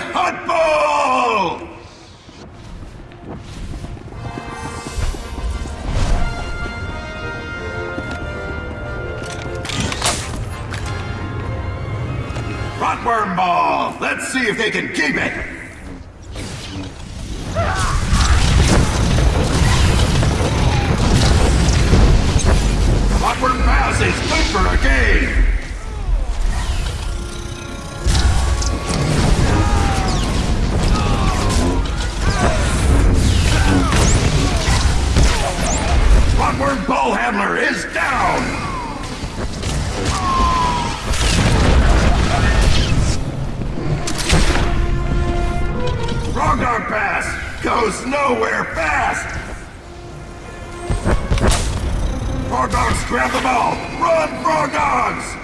Huttball! Rotworm Ball! Let's see if they can keep it! Rotworm Pass is good for a game! Nowhere fast! Frog Dogs grab the ball! Run, Frog Dogs!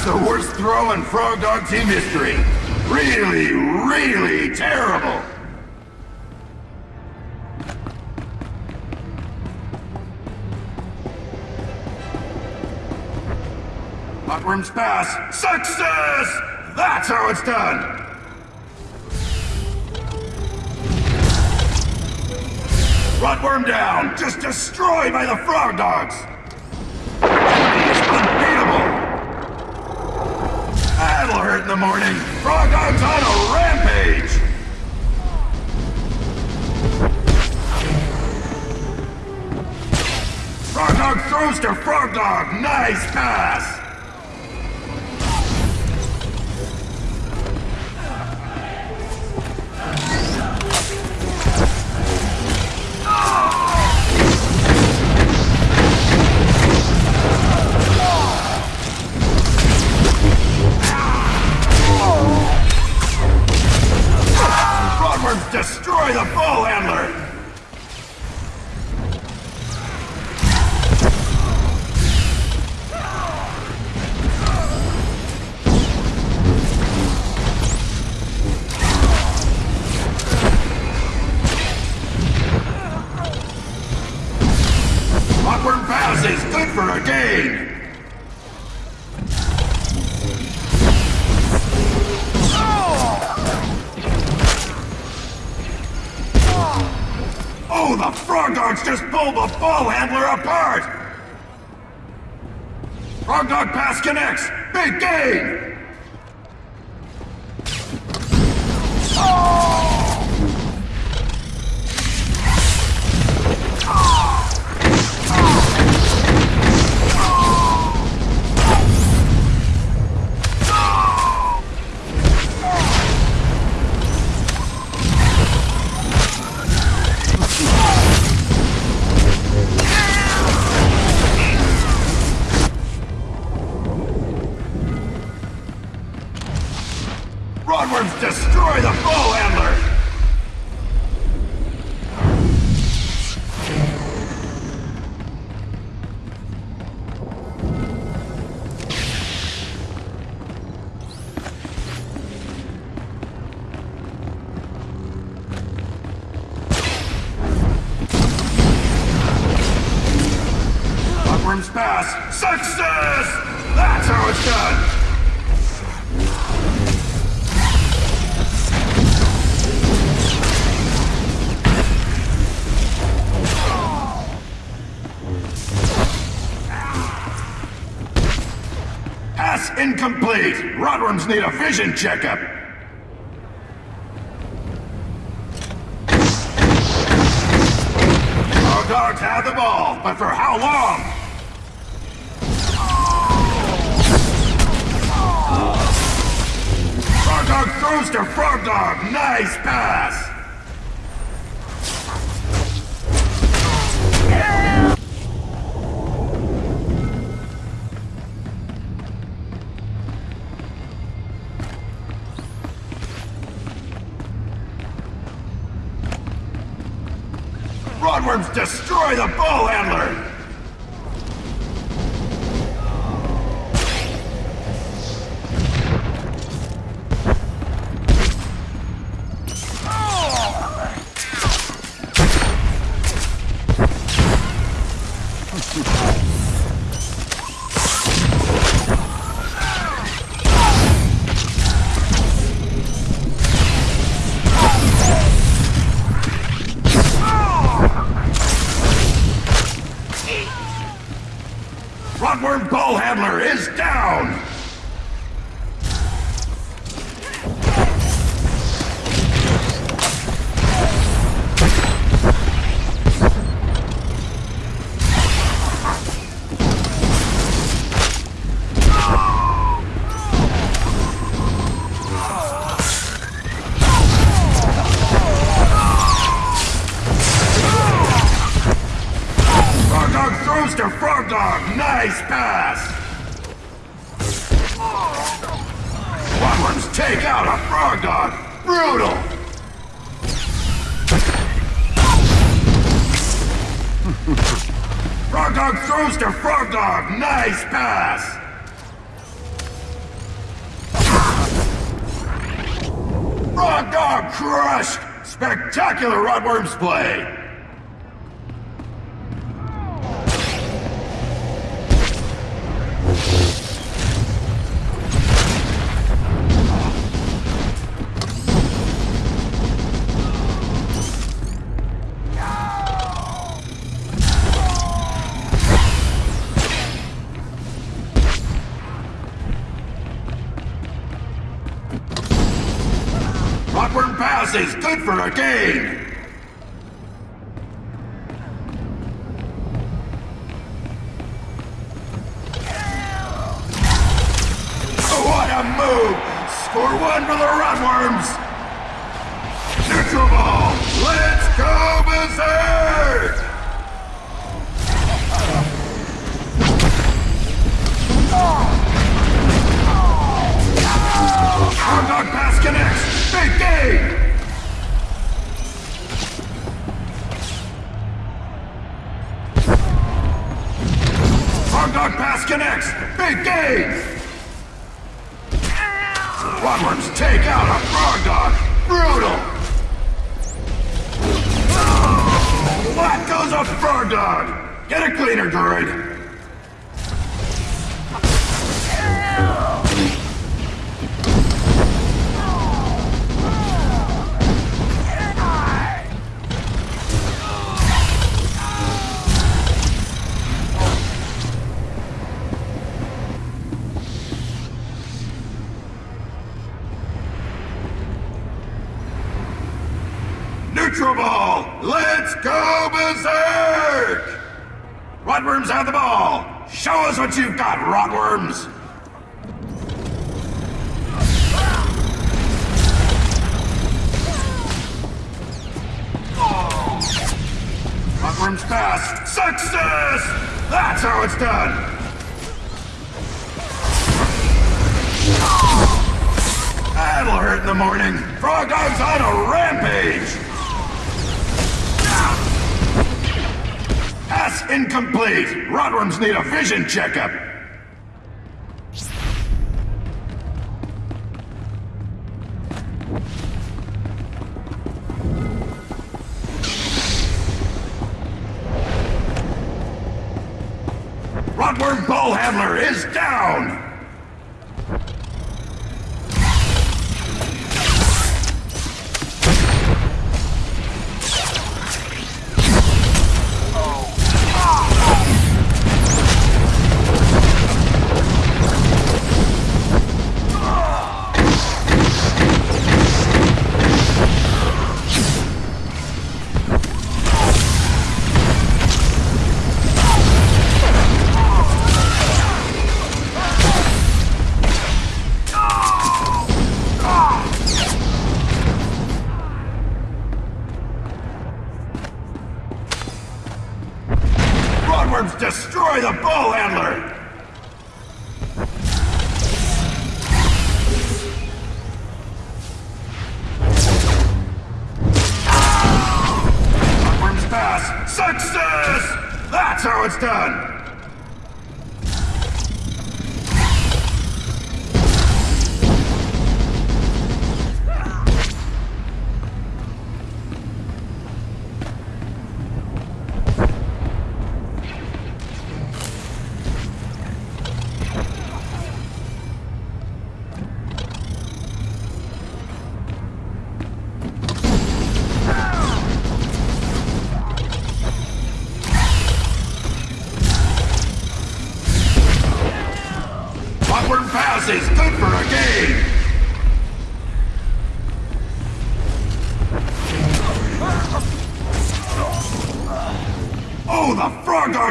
Perhaps the worst throw in Frog Dog team history. Really, really terrible! Rotworm's pass. Success! That's how it's done! Rotworm down! Just destroyed by the Frog Dogs! In the morning! Frog Dog's on a rampage! Frog Dog throws to Frog Dog! Nice pass! Oh, the Frog Dogs just pulled the ball handler apart! Frog Dog pass connects! Big gain! Success! That's how it's done! Pass incomplete! Rotworms need a vision checkup! Our dogs have the ball, but for how long? Dog throws to Frog Dog! Nice pass! Rotworms destroy the ball handler! Rotworm ball handler is down! Nice pass. Rotworms take out a Frog Dog. Brutal. Frog Dog throws to Frog Dog. Nice pass. Frog Dog crushed. Spectacular Rotworms play. Pass is good for a gain. Cleaner, droid! Neutral ball! Let's go berserk! Rotworms have the ball! Show us what you've got, Rotworms! Rotworms pass! Success! That's how it's done! That'll hurt in the morning. Frog Dog's on a rampage. Pass incomplete. Rotworms need a vision checkup. Rotworm ball handler is down.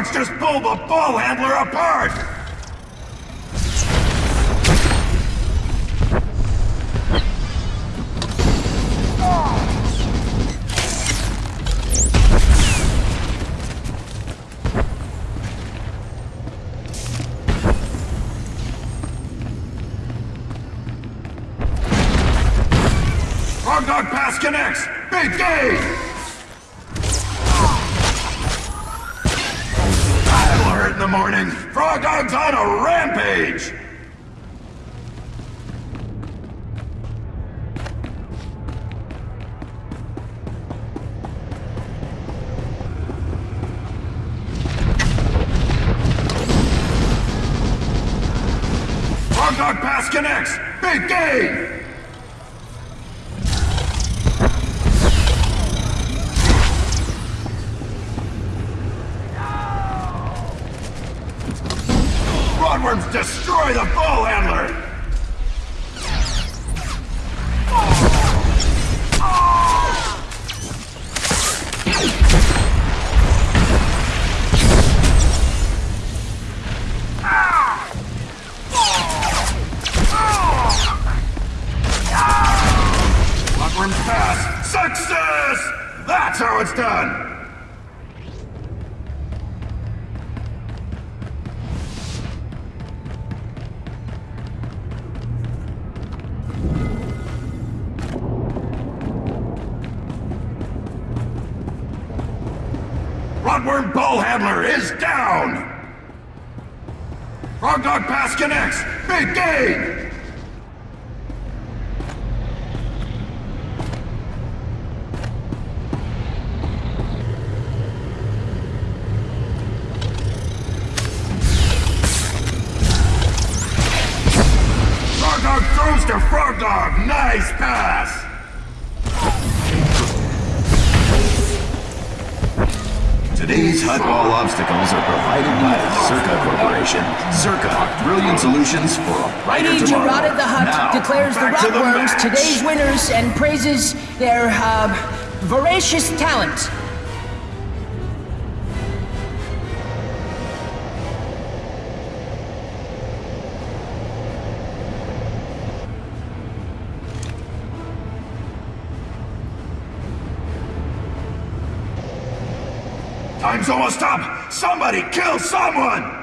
Frog just pulled the ball handler apart! Dog pass connects! Big game! Morning. Frog dog's on a rampage! Frog dog pass connects! Big game! Destroy the ball handler! Rotworm Ball Handler is down! Frog Dog Pass connects! Big game! Frog Dog throws to Frog Dog! Nice pass! Today's Huttball obstacles are provided by Czerka Corporation. Czerka, brilliant solutions for a brighter Lady tomorrow. Gerard the Hutt Now, declares the to today's winners and praises their uh, voracious talent. Time's almost up! Somebody kill someone!